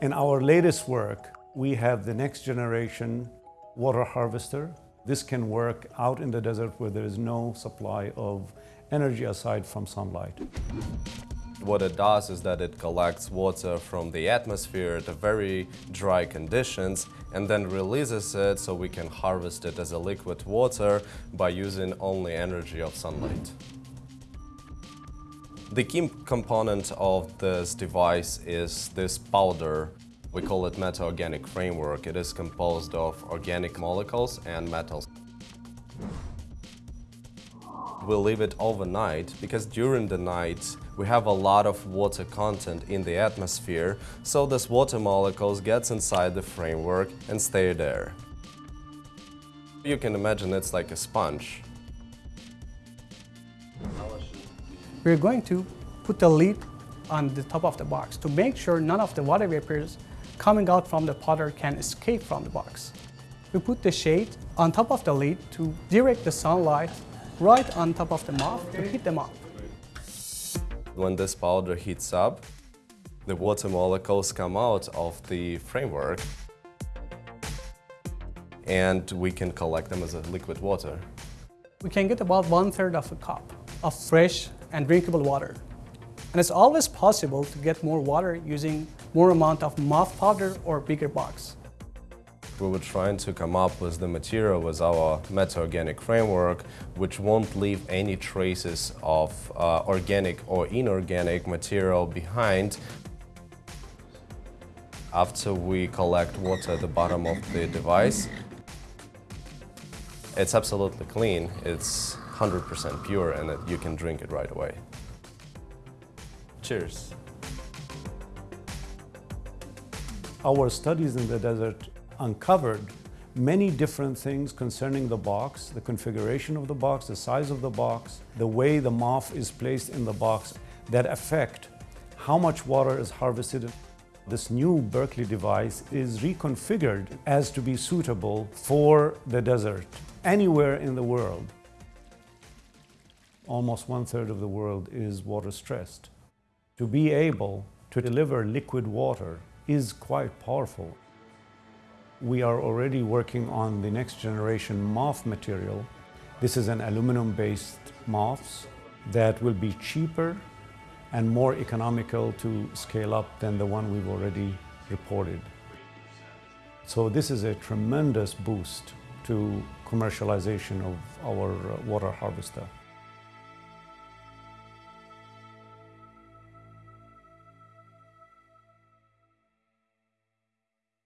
In our latest work, we have the next generation water harvester. This can work out in the desert where there is no supply of energy aside from sunlight. What it does is that it collects water from the atmosphere at very dry conditions and then releases it so we can harvest it as a liquid water by using only energy of sunlight. The key component of this device is this powder. We call it metal-organic framework. It is composed of organic molecules and metals. We leave it overnight because during the night we have a lot of water content in the atmosphere, so this water molecules gets inside the framework and stay there. You can imagine it's like a sponge. We're going to put the lid on the top of the box to make sure none of the water vapors coming out from the powder can escape from the box. We put the shade on top of the lid to direct the sunlight right on top of the MOF to heat them up. When this powder heats up, the water molecules come out of the framework and we can collect them as a liquid water. We can get about one third of a cup of fresh and drinkable water. And it's always possible to get more water using more amount of MOF powder or bigger box. We were trying to come up with the material with our metal-organic framework, which won't leave any traces of uh, organic or inorganic material behind. After we collect water at the bottom of the device, it's absolutely clean. It's 100% pure and that you can drink it right away. Cheers. Our studies in the desert uncovered many different things concerning the box, the configuration of the box, the size of the box, the way the MOF is placed in the box that affect how much water is harvested. This new Berkeley device is reconfigured as to be suitable for the desert anywhere in the world. Almost one third of the world is water stressed. To be able to deliver liquid water is quite powerful. We are already working on the next generation MOF material. This is an aluminum-based MOFs that will be cheaper and more economical to scale up than the one we've already reported. So this is a tremendous boost to commercialization of our water harvester.